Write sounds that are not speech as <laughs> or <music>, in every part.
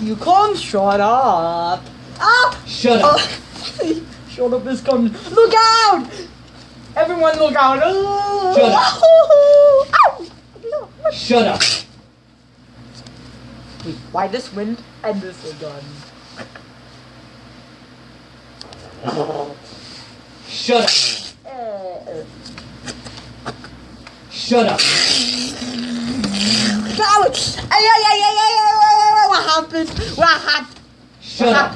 You can't shut up. Ah! Shut up. <laughs> shut up is coming. Look out! Everyone look out. Oh. Shut up. <laughs> Shut up. Wait, why this wind and this gun? Shut up. Uh, Shut up. Ouch! Ay, ay, Shut up.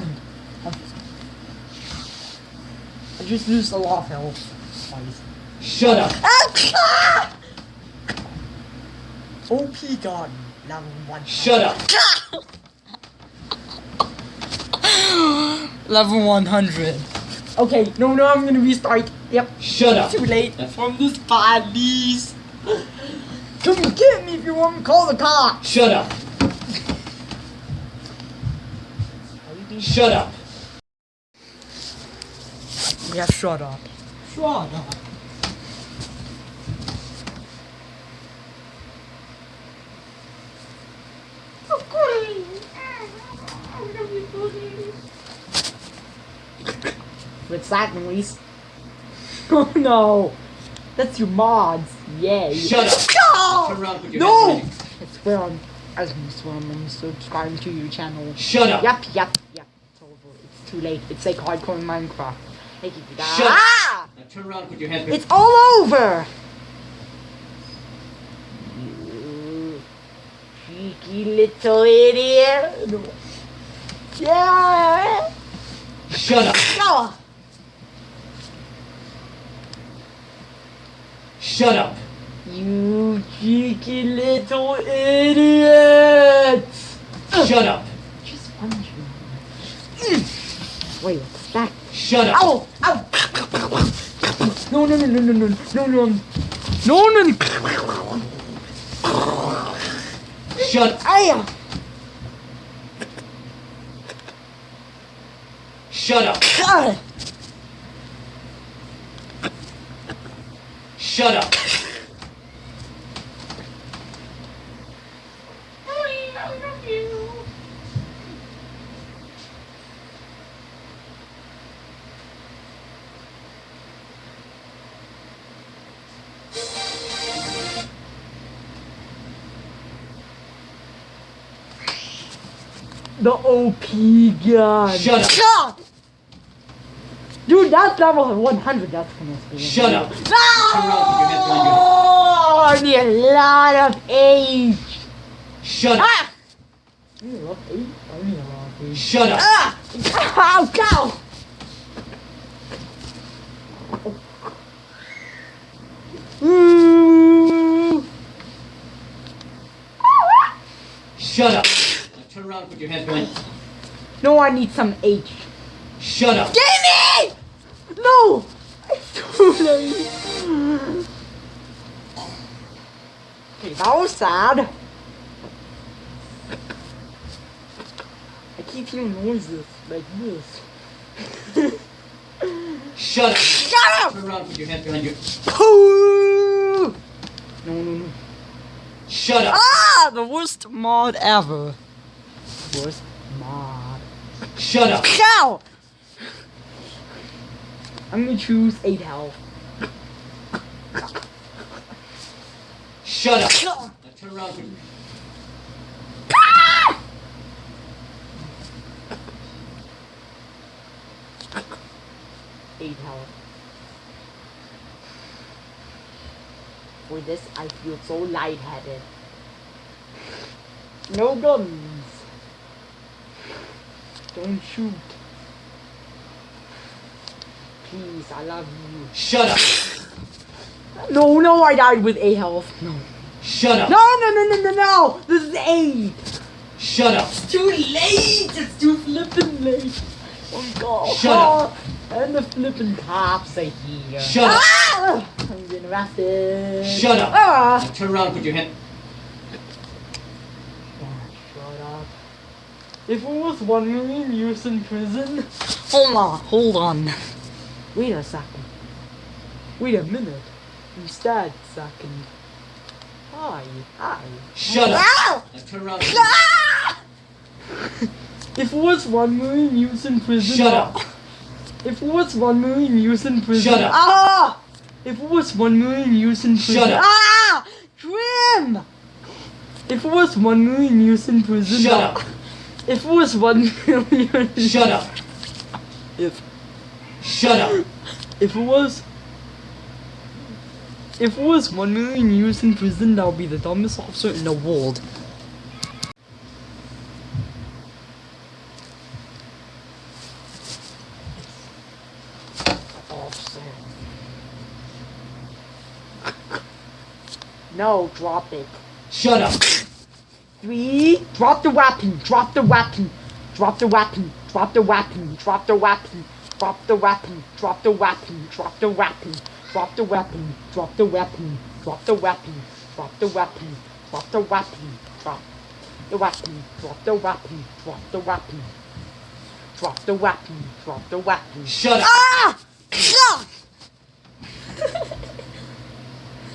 I just lose a lot of health. Shut up. Ah! OP gun. <laughs> Level one. Shut up. Level 100. Okay, no, no, I'm gonna restart. Yep, Shut up. too late from this baddies. <gasps> Come get me if you want to call the cops. Shut up. Shut up. Yeah, shut up. Shut up. What's that noise? <laughs> Oh no! That's your mods. Yay. Shut up. No! Turn around, put your No! hands behind I swear on, I swear I'm to your channel. Shut up. Yep, yep, yep. It's over. It's too late. It's like hardcore in Minecraft. Thank you for that. Shut up. Ah! Now turn around and put your hands behind It's all over! You cheeky little idiot. Yeah! Shut up. No! Shut up. You cheeky little idiot! Shut up. Just punch me. Wait, what's that? Shut up. Oh, oh. Ow! Ow! No, no, no, no, no, no, no, no. No, no, no. Shut up. Uh. Shut up. Shut up. The OP gun. Shut up. God! Dude, that's level 100. That's gonna be. Shut up. No! Turn around, put your hands behind your I need a lot of age. Shut up. Ah! I need a lot of age. I need a lot of age. Shut up. Ah! Ow, go! Ooh. Shut up. Turn put your hands behind. No, I need some H. Shut up. Give me! No! It's too late. Okay, that was sad. I keep hearing noises like this. Shut up. Shut up! Turn around put your hands behind you. No, no, no. Shut up. Ah! The worst mod ever. Worst mod. Shut up. Cow! I'm gonna choose 8 health. Shut up. Now turn around and put Eight health. For this, I feel so lightheaded. No guns. Don't shoot. Please, I love you. Shut up. No, no, I died with eight health. No. Shut up. No, no, no, no, no, no! This is eight! Shut up. It's too late! It's too flippin' late! Oh god! Shut up. And the flippin' cops are here. Shut up. ah! I'm getting arrested. Shut up. Ah! Now turn around and put your hand. Shut up. If it was one million years in prison. Hold on, hold on. Wait a second. Wait a minute. Instead, second. Hi, hi. Shut up. Now turn around. Ah! <laughs> If it was one million years in prison. Shut up. If it was one million years in prison. Shut up. Ah! If it was one million years in prison. Shut up. Ah! Grim! If it was one million years in prison. Shut up. If it was one million. Shut up. If Shut up. if it was. If it was one million years in prison, that would be the dumbest officer in the world. Officer. No, drop it. Shut up. Three. Drop the weapon. Drop the weapon. Drop the weapon. Drop the weapon. Drop the weapon. Drop the weapon. Drop the weapon. Drop the weapon. Drop the weapon. Drop the weapon. Drop the weapon. Drop the weapon. Drop the weapon. Drop the weapon. Drop the weapon. Drop the weapon. Drop the weapon. Drop the weapon. Shut up. Ah! Ah!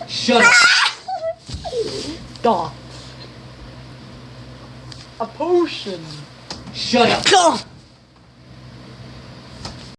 Shut up. Stop. A potion. Shut up. Gah!